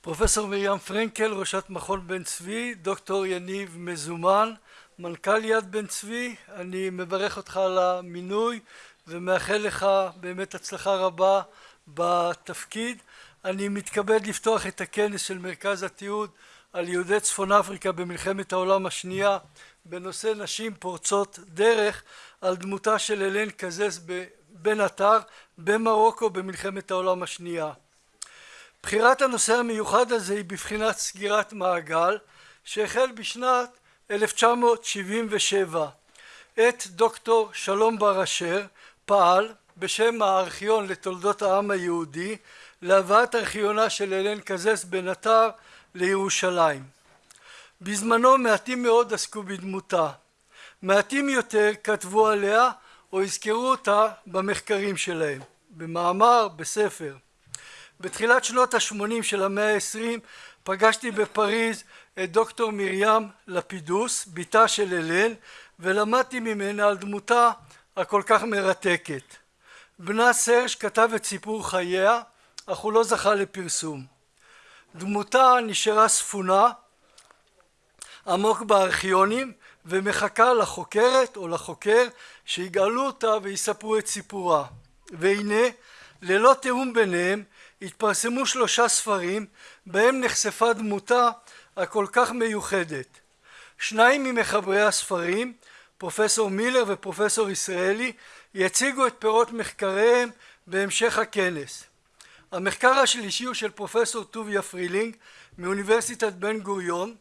פרופסור מרים פרנקל, ראשת מכון בן צבי, דוקטור יניב מזומן, מנכ"ל יד בן צבי, אני מברך אותך על המינוי ומאחל לך באמת הצלחה רבה בתפקיד. אני מתכבד לפתוח את הכנס של מרכז התיעוד על יהודי צפון אפריקה במלחמת העולם השנייה בנושא נשים פורצות דרך על דמותה של אלן קזז בן עטר במרוקו במלחמת העולם השנייה. בחירת הנושא המיוחד הזה היא בבחינת סגירת מעגל שהחל בשנת 1977. עת דוקטור שלום בר אשר פעל בשם הארכיון לתולדות העם היהודי להבאת ארכיונה של אלן קזס בן עטר לירושלים. בזמנו מעטים מאוד עסקו בדמותה, מעטים יותר כתבו עליה או הזכרו אותה במחקרים שלהם, במאמר, בספר. בתחילת שנות ה-80 של המאה ה-20 פגשתי בפריז את דוקטור מרים לפידוס, בתה של אלן, ולמדתי ממנה על דמותה הכל כך מרתקת. בנה סרש כתב את סיפור חייה, אך הוא לא זכה לפרסום. דמותה נשארה ספונה עמוק בארכיונים ומחכה לחוקרת או לחוקר שיגאלו אותה ויספרו את סיפורה. והנה ללא תיאום ביניהם התפרסמו שלושה ספרים בהם נחשפה דמותה הכל כך מיוחדת. שניים ממחברי הספרים, פרופסור מילר ופרופסור ישראלי, יציגו את פירות מחקריהם בהמשך הכנס. המחקר השלישי הוא של פרופסור טוביה פרילינג מאוניברסיטת בן גוריון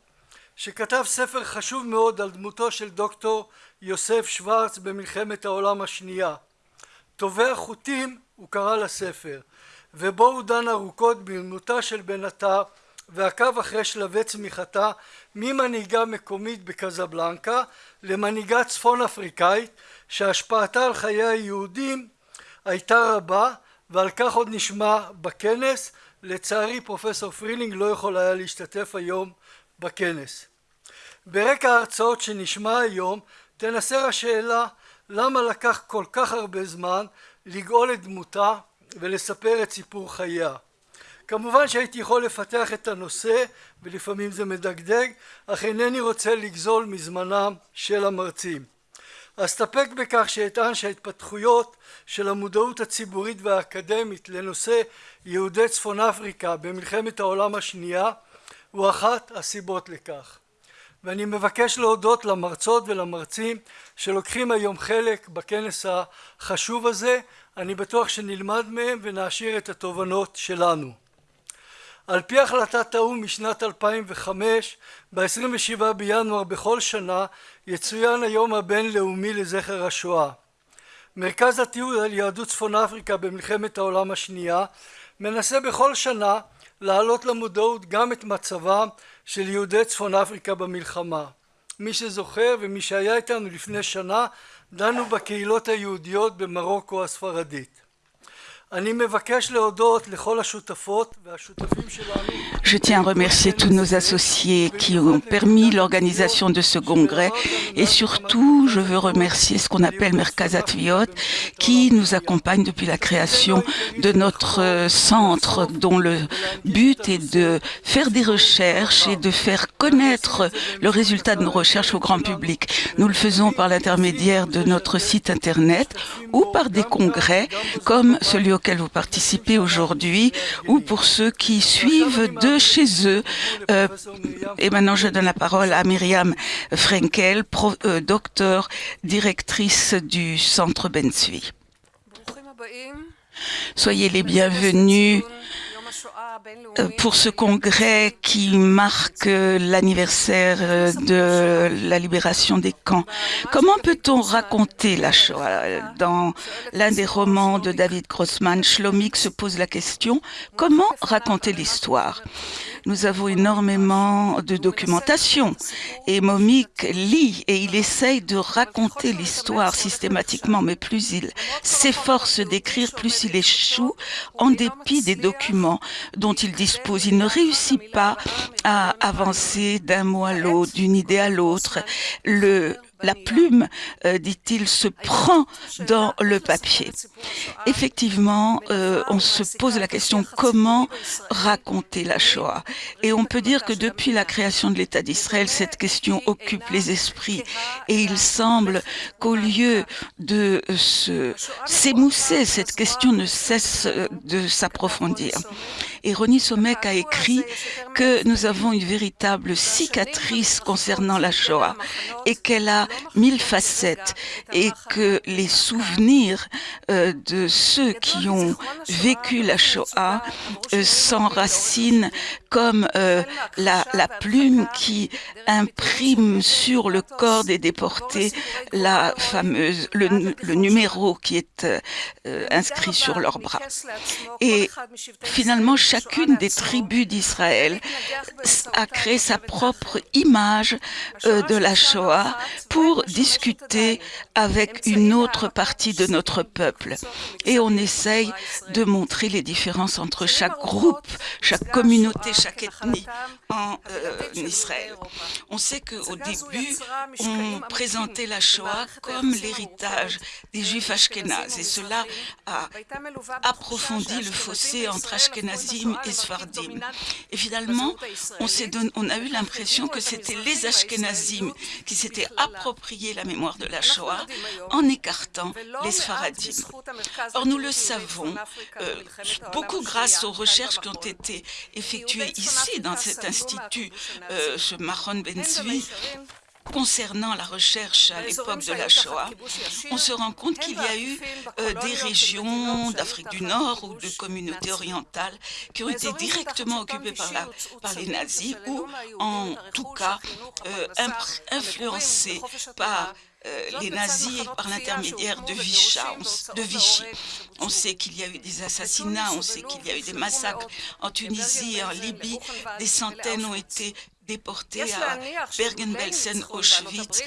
שכתב ספר חשוב מאוד על דמותו של דוקטור יוסף שוורץ במלחמת העולם השנייה. טובי החוטים הוא קרא לספר ובו הוא דן ארוכות בדמותה של בן עטר ועקב אחרי שלבי צמיחתה ממנהיגה מקומית בקזבלנקה למנהיגה צפון אפריקאית שהשפעתה על חיי היהודים הייתה רבה ועל כך עוד נשמע בכנס לצערי פרופסור פרילינג לא יכול היה להשתתף היום בכנס. ברקע ההרצאות שנשמע היום תנסה השאלה למה לקח כל כך הרבה זמן לגאול את דמותה ולספר את סיפור חייה. כמובן שהייתי יכול לפתח את הנושא ולפעמים זה מדגדג אך אינני רוצה לגזול מזמנם של המרצים. אסתפק בכך שאטען שההתפתחויות של המודעות הציבורית והאקדמית לנושא יהודי צפון אפריקה במלחמת העולם השנייה הוא אחת הסיבות לכך. ואני מבקש להודות למרצות ולמרצים שלוקחים היום חלק בכנס החשוב הזה אני בטוח שנלמד מהם ונעשיר את התובנות שלנו. על פי החלטת האו"ם משנת 2005 ב-27 בינואר בכל שנה יצוין היום הבינלאומי לזכר השואה. מרכז התיעוד על יהדות צפון אפריקה במלחמת העולם השנייה מנסה בכל שנה להעלות למודעות גם את מצבם של יהודי צפון אפריקה במלחמה. מי שזוכר ומי שהיה איתנו לפני שנה דנו בקהילות היהודיות במרוקו הספרדית. Je tiens à remercier tous nos associés qui ont permis l'organisation de ce congrès et surtout je veux remercier ce qu'on appelle Merkazat Viot qui nous accompagne depuis la création de notre centre dont le but est de faire des recherches et de faire connaître le résultat de nos recherches au grand public. Nous le faisons par l'intermédiaire de notre site internet ou par des congrès comme celui auquel vous participez aujourd'hui ou pour ceux qui suivent de chez eux. Euh, et maintenant, je donne la parole à Myriam Frenkel, pro, euh, docteur, directrice du Centre Bensui. Soyez les bienvenus pour ce congrès qui marque l'anniversaire euh, de la libération des camps. Comment peut-on raconter la Shoah Dans l'un des romans de David Grossman, Shlomik se pose la question comment raconter l'histoire? Nous avons énormément de documentation et Momik lit et il essaye de raconter l'histoire systématiquement, mais plus il s'efforce d'écrire, plus il échoue en dépit des documents dont il ne réussit pas à avancer d'un mot à l'autre, d'une idée à l'autre. La plume, euh, dit-il, se prend dans le papier. Effectivement, euh, on se pose la question comment raconter la Shoah? Et on peut dire que depuis la création de l'État d'Israël, cette question occupe les esprits. Et il semble qu'au lieu de s'émousser, cette question ne cesse de s'approfondir. Et Ronnie Somek a écrit que nous avons une véritable cicatrice concernant la Shoah et qu'elle a mille facettes et que les souvenirs euh, de ceux qui ont vécu la Shoah euh, s'enracinent comme euh, la, plume qui imprime sur le corps des déportés la fameuse le, numéro qui est inscrit sur leurs bras. Et finalement, chacune des tribus d'Israël a créé sa propre image euh, de la Shoah pour discuter avec une autre partie de notre peuple. Et on essaye de montrer les différences entre chaque groupe, chaque communauté, chaque ethnie en euh, Israël. On sait qu'au début, on présentait la Shoah comme l'héritage des Juifs ashkénazes et cela a approfondi le fossé entre Et. Et finalement, on, a eu l'impression que c'était les Ashkenazim qui s'étaient approprié la mémoire de la Shoah en écartant les Sfaradim. Or, nous le savons, euh, beaucoup grâce aux recherches qui ont été effectuées ici, dans cet institut, euh, ce Maron Ben concernant la recherche à l'époque de la Shoah, on se rend compte qu'il y a eu euh, des régions d'Afrique du Nord ou de communautés orientales qui ont été directement occupées par, la, par les nazis ou en tout cas euh, influencées par euh, les nazis par l'intermédiaire de, de Vichy. On sait qu'il y a eu des assassinats, on sait qu'il y a eu des massacres en Tunisie, en Libye. Des centaines ont été déportés à Bergen-Belsen, Auschwitz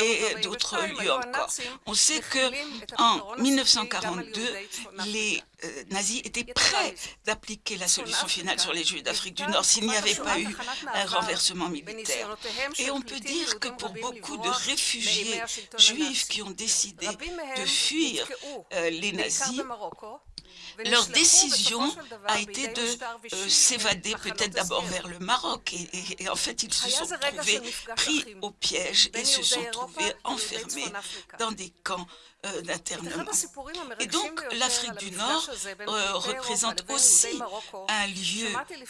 et d'autres lieux encore. On sait que en 1942, les euh, nazis étaient prêts d'appliquer la solution finale sur les Juifs d'Afrique du Nord s'il n'y avait pas eu un renversement militaire. Et on peut dire que pour beaucoup de réfugiés juifs qui ont décidé de fuir euh, les nazis, leur décision a été de euh, s'évader peut-être d'abord vers le Maroc et, en fait ils se sont trouvés pris au piège et se sont trouvés enfermés dans des camps. Et donc l'Afrique du Nord euh, représente aussi un lieu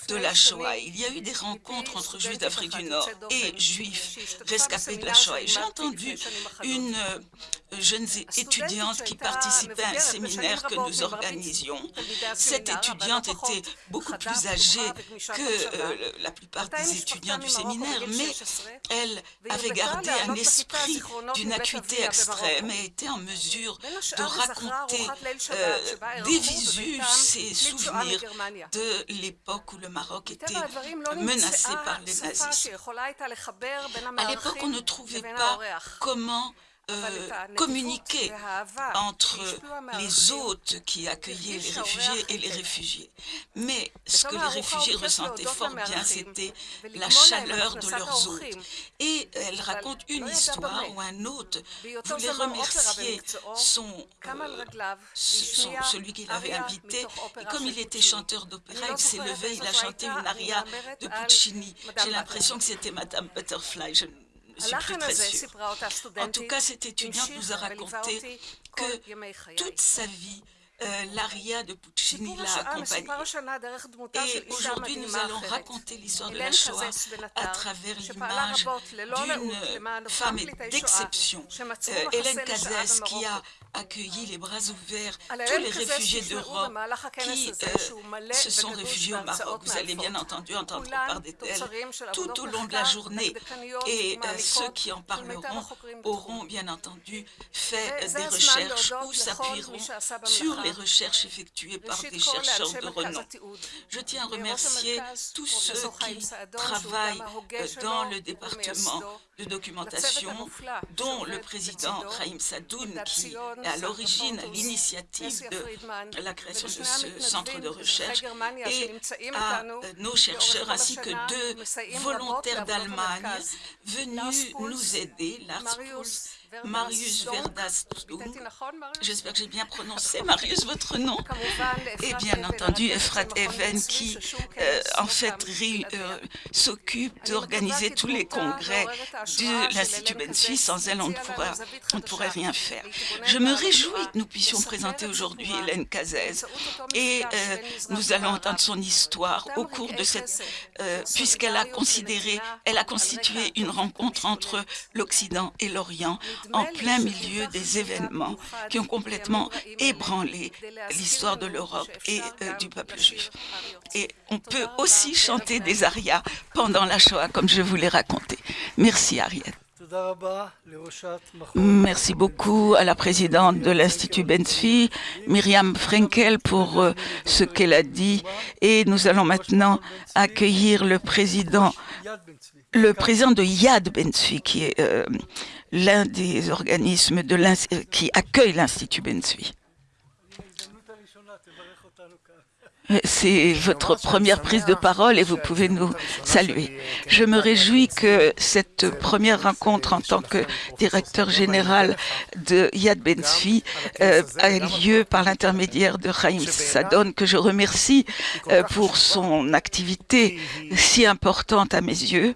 de la Shoah. Il y a eu des rencontres entre juifs d'Afrique du Nord et juifs rescapés de la Shoah. J'ai entendu une jeune étudiante qui participait à un séminaire que nous organisions cette étudiante était beaucoup plus âgée que euh, la plupart des étudiants du séminaire, mais elle avait gardé un esprit d'une acuité extrême et était en mesure de raconter euh, des visus, ses souvenirs de l'époque où le Maroc était menacé par les nazis. À l'époque, on ne trouvait pas comment euh, communiquer entre les hôtes qui accueillaient les réfugiés et les réfugiés. Mais ce que les réfugiés ressentaient fort bien, c'était la chaleur de leurs hôtes. Et elle raconte une histoire où un hôte voulait remercier son, euh, celui qu'il avait invité. Et comme il était chanteur d'opéra, il s'est levé, il a chanté une aria de Puccini. J'ai l'impression que c'était Madame Butterfly. Je suis plus très sûre. En tout cas, cette étudiante nous a raconté que toute sa vie, l'aria de Puccini l'a accompagnée. Et aujourd'hui, nous allons raconter l'histoire de la Shoah à travers l'image d'une femme d'exception, euh, Hélène Cazès, qui a accueilli les bras ouverts tous les réfugiés d'Europe qui euh, se sont réfugiés au Maroc. Vous allez bien entendu entendre parler d'elle tout au long de la journée. Et ceux qui en parleront auront bien entendu fait des recherches ou s'appuieront sur les recherches effectuées par des chercheurs de renom. Je tiens à remercier tous ceux qui travaillent dans le département de documentation, dont le président Raïm Sadoun, qui est à l'origine, à l'initiative de la création de ce centre de recherche, et à nos chercheurs ainsi que deux volontaires d'Allemagne venus nous aider, Lars Marius Verdastou. J'espère que j'ai bien prononcé, Marius, votre nom? Et bien entendu, Efrat Even, qui euh, en fait euh, s'occupe d'organiser tous les congrès de l'Institut Bensuy. Sans elle, on ne, pourra, on ne pourrait rien faire. Je me réjouis que nous puissions présenter aujourd'hui Hélène Cazès. Et euh, nous allons entendre son histoire au cours de cette... puisqu'elle a considéré, elle a constitué une rencontre entre l'Occident et l'Orient en plein milieu des événements qui ont complètement ébranlé l'histoire de l'Europe et euh, du peuple juif. Et on peut aussi chanter des arias pendant la Shoah, comme je vous l'ai raconté. Merci, Ariel. Merci beaucoup à la présidente de l'Institut Benzfi, Myriam Frenkel, pour euh, ce qu'elle a dit. Et nous allons maintenant accueillir le président, le président de Yad Benzfi, qui est euh, l'un des organismes qui accueille l'Institut Bensui. C'est votre première prise de parole et vous pouvez nous saluer. Je me réjouis que cette première rencontre en tant que directeur général de Yad Bensui euh, a lieu par l'intermédiaire de Chaim Sadon, que je remercie euh, pour son activité si importante à mes yeux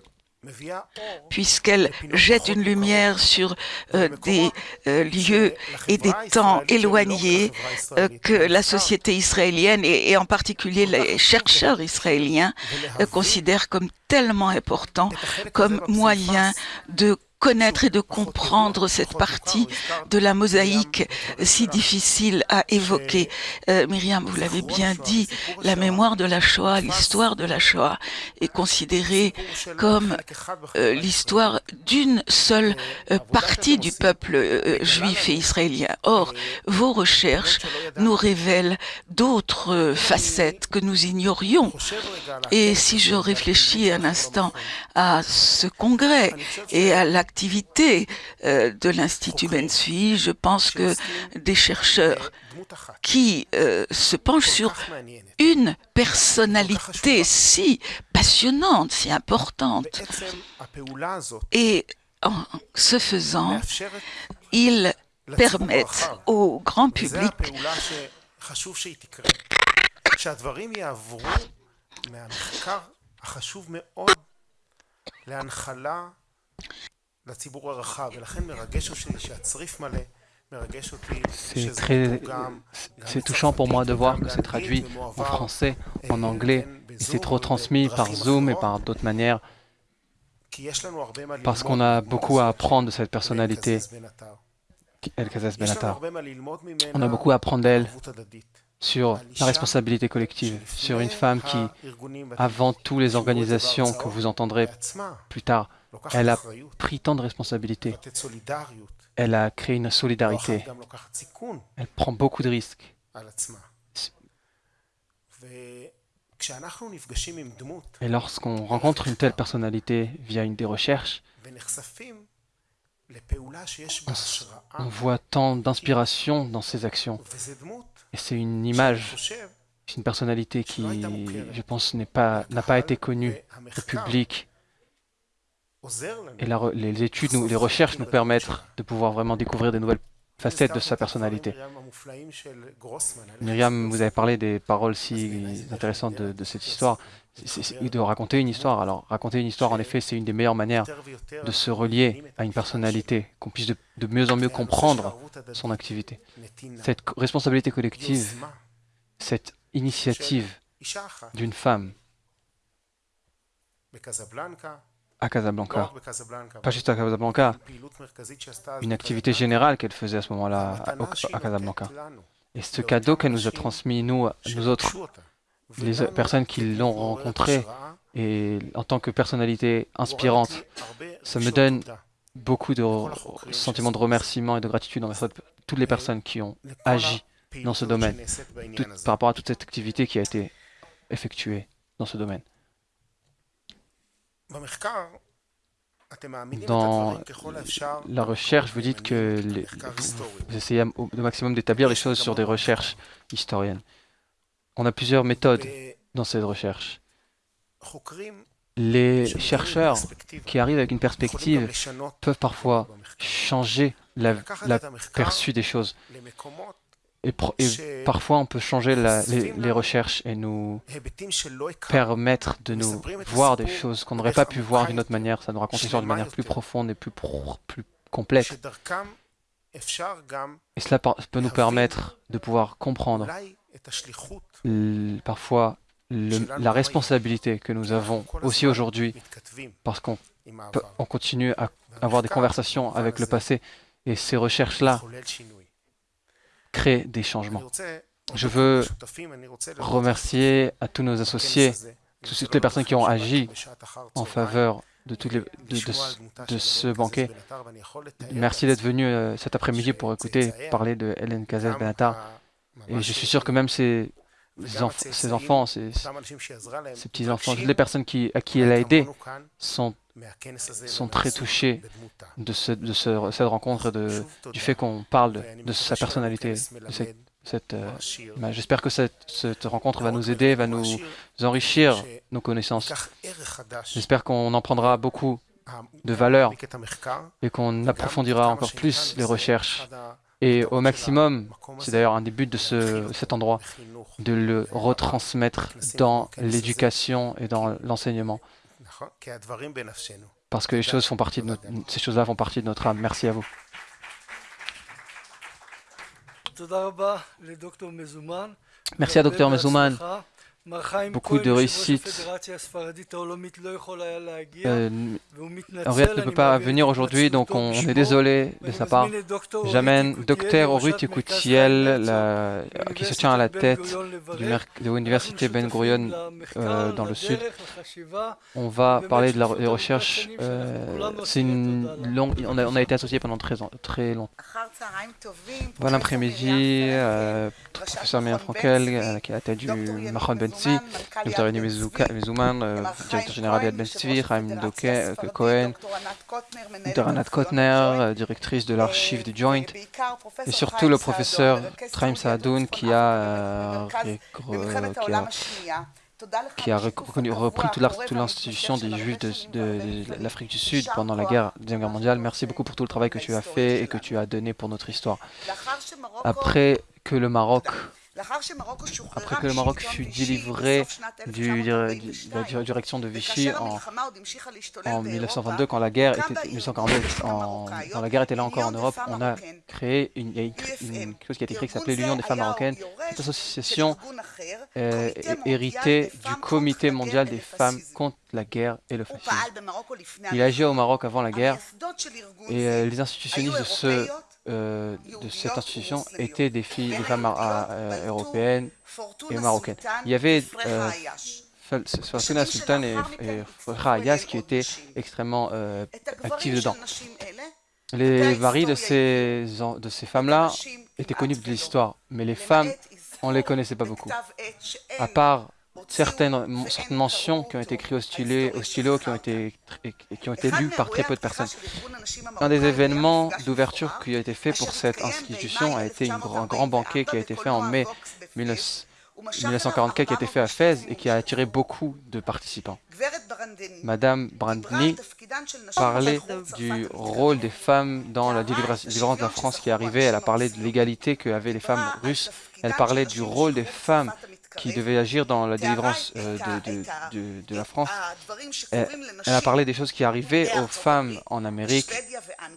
puisqu'elle jette une lumière sur euh, des euh, lieux et des temps éloignés euh, que la société israélienne et, et, en particulier les chercheurs israéliens considèrent comme tellement importants comme moyen de connaître et de comprendre cette partie de la mosaïque si difficile à évoquer. Euh, Myriam, vous l'avez bien dit, la mémoire de la Shoah, l'histoire de la Shoah est considérée comme euh, l'histoire d'une seule euh, partie du peuple euh, juif et israélien. Or, vos recherches nous révèlent d'autres facettes que nous ignorions. Et si je réfléchis un instant à ce congrès et à l'acte euh, de l'Institut Bensui, je pense que des chercheurs qui euh, se penchent sur une personnalité si passionnante, si importante. Et en ce faisant, ils permettent au grand public c'est très c'est touchant pour moi de voir que c'est traduit en français, en anglais, et c'est trop transmis par Zoom et par d'autres manières, parce qu'on a beaucoup à apprendre de cette personnalité, El Kazas Benatar. On a beaucoup à apprendre d'elle sur la responsabilité collective, sur une femme qui, avant toutes les organisations que vous entendrez plus tard, elle a pris tant de responsabilités. Elle a créé une solidarité. Elle prend beaucoup de risques. Et lorsqu'on rencontre une telle personnalité via une des recherches, on voit tant d'inspiration dans ses actions. Et c'est une image, c'est une personnalité qui, je pense, n'a pas, pas été connue au public et les études, les recherches nous permettent de pouvoir vraiment découvrir des nouvelles facettes de sa personnalité. Myriam, vous avez parlé des paroles si intéressantes de, cette histoire, de raconter une histoire. Alors, raconter une histoire, en effet, c'est une des meilleures manières de se relier à une personnalité, qu'on puisse de, de mieux en mieux comprendre son activité. Cette responsabilité collective, cette initiative d'une femme à Casablanca, pas juste à Casablanca, une activité générale qu'elle faisait à ce moment-là à Casablanca. Et ce cadeau qu'elle nous a transmis, nous, nous autres, les personnes qui l'ont rencontré, et en tant que personnalité inspirante, ça me donne beaucoup de sentiments de remerciement et de gratitude envers toutes les personnes qui ont agi dans ce domaine, par rapport à toute cette activité qui a été effectuée dans ce domaine. Dans la recherche, vous dites que vous essayez au maximum d'établir les choses sur des recherches historiennes. On a plusieurs méthodes dans cette recherche. Les chercheurs qui arrivent avec une perspective peuvent parfois changer l'aperçu des choses. Et, parfois, on peut changer les, recherches et nous permettre de nous voir des choses qu'on n'aurait pas pu voir d'une autre manière. Ça nous raconte l'histoire d'une manière plus profonde et plus, plus complète. Et cela peut nous permettre de pouvoir comprendre parfois la responsabilité que nous avons aussi aujourd'hui, parce qu'on continue à avoir des conversations avec le passé, et ces recherches-là des changements. Je veux remercier à tous nos associés, toutes les personnes qui ont agi en faveur de, de, ce banquet. Merci d'être venu euh, cet après-midi pour écouter parler de Hélène Kazet Benatar. Et je suis sûr que même ces, ces enfants, ces, petits-enfants, toutes les personnes qui, à qui elle a aidé sont, sont très touchés de, ce, de cette rencontre, de, du fait qu'on parle de, sa personnalité. euh, J'espère que cette, rencontre va nous aider, va nous enrichir nos connaissances. J'espère qu'on en prendra beaucoup de valeur et qu'on approfondira encore plus les recherches et au maximum, c'est d'ailleurs un des buts de ce, cet endroit, de le retransmettre dans l'éducation et dans l'enseignement. Parce que les choses font partie de notre, ces choses-là font partie de notre âme. Merci à vous. Merci à Dr Mezouman beaucoup de réussite. Euh, Henriette ne peut pas venir aujourd'hui, donc on, est désolé de sa part. J'amène Dr Orut Yekutiel, qui se tient à la tête de l'université Ben Gurion euh, dans le sud. On va parler de la, des recherches. Euh, c'est une longue, on a, on a, été associés pendant très, très longtemps. Bon après-midi, euh, professeur Meir Frankel, qui est à la tête du Mahon Ben Dr. Yoni Mezouman, euh, directeur général de Ben Tzvi, Chaim euh, Cohen, Dr. Anat Kotner, euh, directrice de l'archive du Joint, et surtout le professeur Traim Saadoun qui a, qui a repris toute l'institution des Juifs de, l'Afrique du Sud pendant la guerre, Deuxième Guerre mondiale. Merci beaucoup pour tout le travail que tu as fait et que tu as donné pour notre histoire. Après que le Maroc après que le Maroc fut délivré du, de la direction de Vichy en, en 1922, quand la guerre était, 1942, en, quand la guerre était là encore en Europe, on a créé une, une, chose qui a été créée qui s'appelait l'Union des femmes marocaines. Cette association euh, héritée du Comité mondial des femmes contre la guerre et le fascisme. Il agit au Maroc avant la guerre et euh, les institutionnistes de ce euh, de cette institution étaient des filles, des femmes euh, européennes et marocaines. Il y avait euh, Sultan et, et Ayas qui étaient extrêmement euh, actifs dedans. Les maris de ces, de ces femmes-là étaient connus de l'histoire, mais les femmes, on ne les connaissait pas beaucoup. À part certaines, mentions qui ont été écrites au stylo, qui, ont été, qui ont été lues par très peu de personnes. Un des événements d'ouverture qui a été fait pour cette institution a été un grand banquet qui a été fait en mai 1944 qui a été fait à Fès et qui a attiré beaucoup de participants. Madame Brandny parlait du rôle des femmes dans la délivrance de la France qui arrivait. Elle a parlé de l'égalité qu'avaient les femmes russes. Elle parlait du rôle des femmes qui devait agir dans la délivrance euh, de, de, la France. Elle, a parlé des choses qui arrivaient aux femmes en Amérique,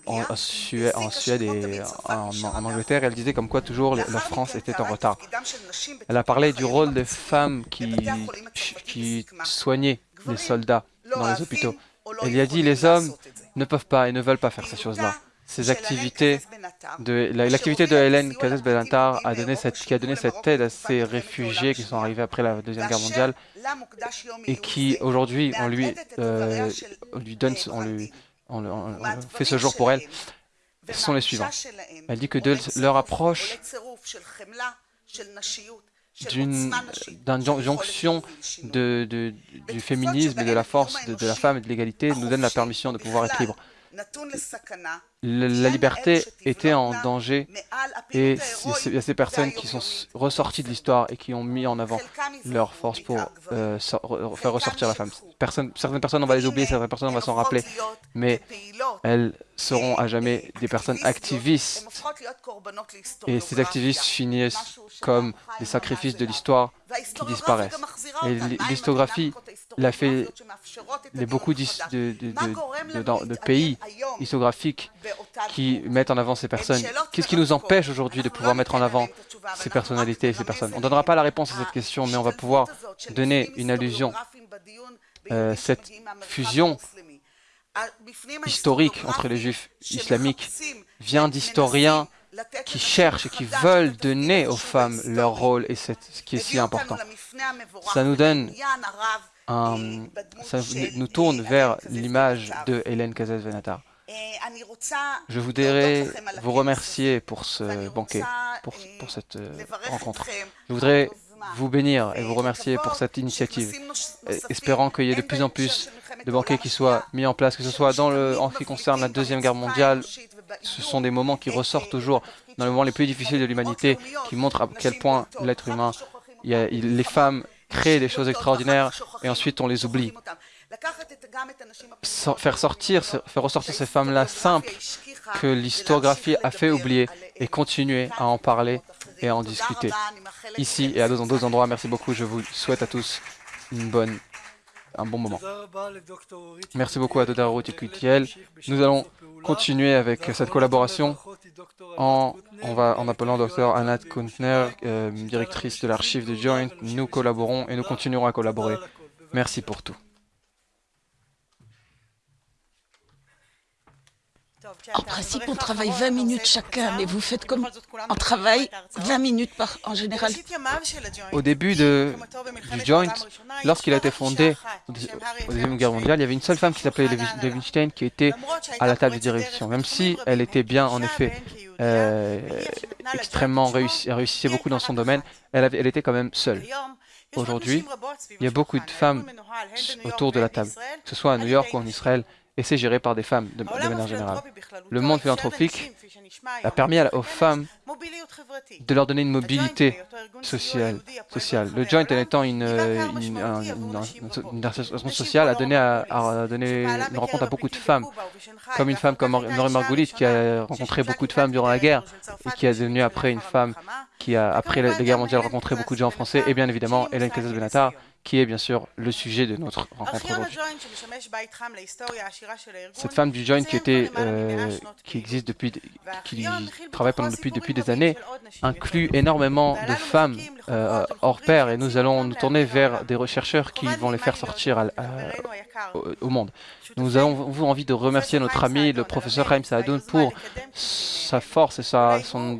en, Suède, en Suède et en, Angleterre. Elle disait comme quoi toujours la France était en retard. Elle a parlé du rôle des femmes qui, qui soignaient les soldats dans les hôpitaux. Elle a dit les hommes ne peuvent pas et ne veulent pas faire ces choses-là ces activités, de l'activité de Hélène Cazès Belantar a donné cette, qui a donné cette aide à ces réfugiés qui sont arrivés après la Deuxième Guerre mondiale et qui aujourd'hui on lui, euh, on lui donne, on lui, on, fait ce jour pour elle, ce sont les suivants. Elle dit que de leur approche d'une jonction de, du féminisme et de la force de, de la femme et de l'égalité nous donne la permission de pouvoir être libre la liberté était en danger. Et il y a ces personnes qui sont ressorties de l'histoire et qui ont mis en avant leur force pour euh, faire ressortir la femme. certaines personnes, on va les oublier, certaines personnes, on va s'en rappeler, mais elles seront à jamais des personnes activistes. Et ces activistes finissent comme des sacrifices de l'histoire qui disparaissent. Et l'histographie l'a fait les beaucoup de, de, pays historiographiques qui mettent en avant ces personnes. Qu'est-ce qui nous empêche aujourd'hui de pouvoir mettre en avant ces personnalités et ces personnes? On ne donnera pas la réponse à cette question, mais on va pouvoir donner une allusion, euh, cette fusion historique entre les juifs islamiques vient d'historiens qui cherchent et qui veulent donner aux femmes leur rôle et ce qui est si important. Ça nous donne un, ça nous tourne vers l'image de Hélène Cazès-Venatar. Je voudrais vous remercier pour ce banquet, pour, pour cette euh, rencontre. Je voudrais vous bénir et vous remercier pour cette initiative, espérant qu'il y ait de plus en plus de banquets qui soient mis en place, que ce soit dans le, en ce qui concerne la Deuxième Guerre mondiale. Ce sont des moments qui ressortent toujours dans les moments les plus difficiles de l'humanité, qui montrent à quel point l'être humain, les femmes créent des choses extraordinaires et ensuite on les oublie faire sortir, faire ressortir ces femmes-là simples que l'historiographie a fait oublier et continuer à en parler et à en discuter. Ici et à d'autres endroits, merci beaucoup. Je vous souhaite à tous une bonne, un bon moment. Merci beaucoup à Dodar Kutiel. Nous allons continuer avec cette collaboration en, on va, en appelant Dr Anat Kuntner, euh, directrice de l'archive de Joint. Nous collaborons et nous continuerons à collaborer. Merci pour tout. En principe, on travaille 20 minutes chacun, mais vous faites comme on travaille 20 minutes par, en général. Au début de, du Joint, lorsqu'il a été fondé au Deuxième Guerre mondiale, il y avait une seule femme qui s'appelait Levinstein qui était à la table de direction. Même si elle était bien, en effet, euh, extrêmement réussie, réussissait beaucoup dans son domaine, elle, elle était quand même seule. Aujourd'hui, il y a beaucoup de femmes autour de la table, que ce soit à New York ou en Israël, et c'est géré par des femmes de, manière générale. Le monde philanthropique a permis aux femmes de leur donner une mobilité sociale. Le Joint, étant une, une, sociale, a donné, une rencontre à beaucoup de femmes, comme une femme comme Nori Margoulis, qui a rencontré beaucoup de femmes durant la guerre, et qui est devenue après une femme qui a, après la, guerre mondiale, rencontré beaucoup de gens français, et bien évidemment Hélène Casas-Benatar, qui est bien sûr le sujet de notre rencontre. Cette femme du Joint qui, était, euh, qui existe depuis, qui travaille depuis, depuis des années, inclut énormément de femmes euh, hors pair et nous allons nous tourner vers des chercheurs qui vont les faire sortir au, monde. Nous avons envie de remercier notre ami, le professeur Chaim Saadoun, pour sa force et sa, son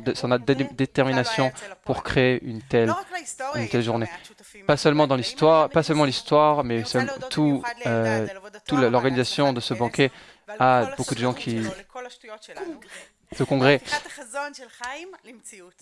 détermination pour créer une telle, une telle journée. Pas seulement dans l'histoire, pas seulement l'histoire, mais tout, euh, toute l'organisation de ce banquet. A beaucoup de gens qui ce congrès,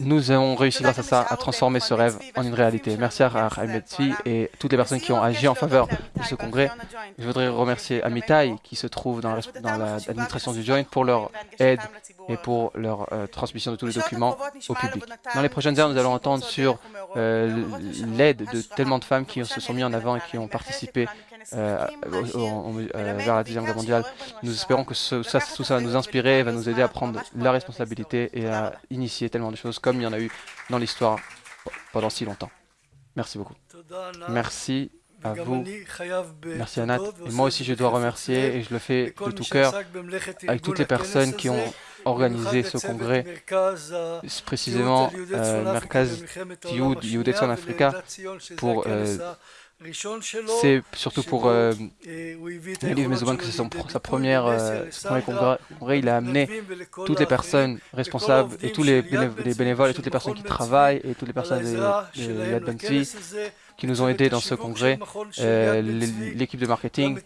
nous avons réussi grâce à ça à transformer ce rêve en une réalité. Merci à Chaim et toutes les personnes qui ont agi en faveur de ce congrès. Je voudrais remercier Amitai qui se trouve dans l'administration du Joint pour leur aide et pour leur euh, transmission de tous les documents au public. Dans les prochaines heures, nous allons entendre sur euh, l'aide de tellement de femmes qui se sont mis en avant et qui ont participé euh, euh, vers la Deuxième Guerre mondiale. Nous espérons que ça, tout ça va nous inspirer, va nous aider à prendre la responsabilité et à initier tellement de choses comme il y en a eu dans l'histoire pendant si longtemps. Merci beaucoup. Merci à vous. Merci Anat. Et moi aussi, je dois remercier, et je le fais de tout cœur, avec toutes les personnes qui ont organisé ce congrès, précisément euh, Merkaz Yud, Yudetson Africa, pour euh, c'est surtout pour euh, Elif Mezouban que c'est sa première, euh, premier congrès. Il a amené toutes les personnes responsables et tous les, bénévoles et toutes les personnes qui travaillent et toutes les personnes de, de qui nous ont aidés dans ce congrès, euh, l'équipe de marketing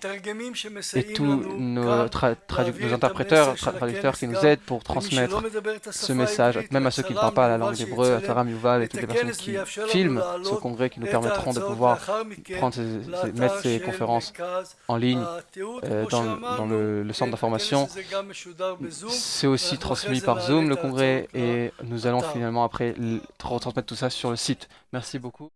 et tous nos, nos interpréteurs, traducteurs qui nous aident pour transmettre ce message, même à ceux qui ne parlent pas la langue d'hébreu, à Taram Yuval et toutes les personnes qui filment ce congrès, qui nous permettront de pouvoir prendre mettre ces conférences en ligne euh, dans, le, le centre d'information. C'est aussi transmis par Zoom, le congrès, et nous allons finalement après retransmettre tout ça sur le site. Merci beaucoup.